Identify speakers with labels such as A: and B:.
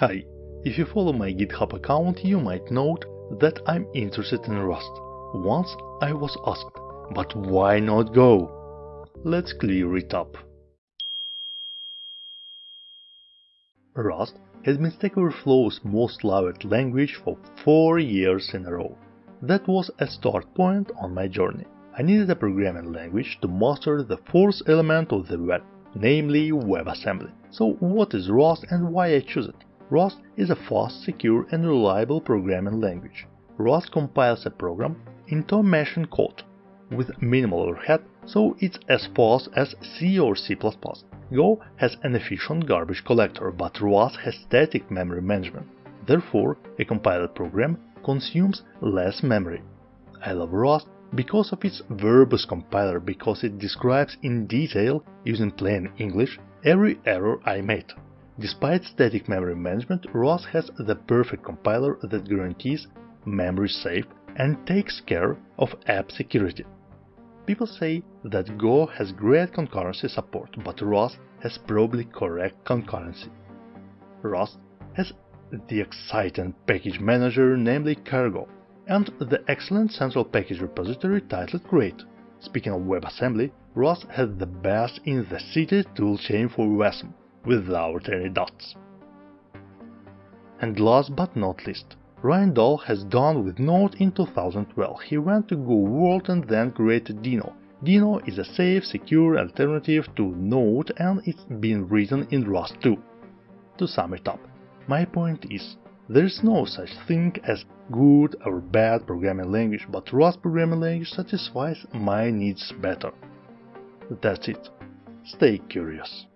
A: Hi, if you follow my GitHub account you might note that I'm interested in Rust. Once I was asked, but why not Go? Let's clear it up. Rust has been Stack Overflow's most loved language for 4 years in a row. That was a start point on my journey. I needed a programming language to master the fourth element of the web, namely WebAssembly. So what is Rust and why I choose it? Rust is a fast, secure and reliable programming language. Rust compiles a program into a machine code with minimal overhead, so it's as fast as C or C++. Go has an efficient garbage collector, but Rust has static memory management. Therefore, a compiled program consumes less memory. I love Rust because of its verbose compiler, because it describes in detail, using plain English, every error I made. Despite static memory management, Rust has the perfect compiler that guarantees memory safe and takes care of app security. People say that Go has great concurrency support, but Rust has probably correct concurrency. Rust has the exciting package manager namely Cargo, and the excellent central package repository titled Create. Speaking of WebAssembly, Rust has the best in the city toolchain for WASM, without any dots. And last but not least, Ryan Dahl has done with Node in 2012. He went to Go World and then created Deno. Deno is a safe, secure alternative to Node and it's been written in Rust too. To sum it up, my point is, there is no such thing as good or bad programming language, but Rust programming language satisfies my needs better. That's it. Stay curious.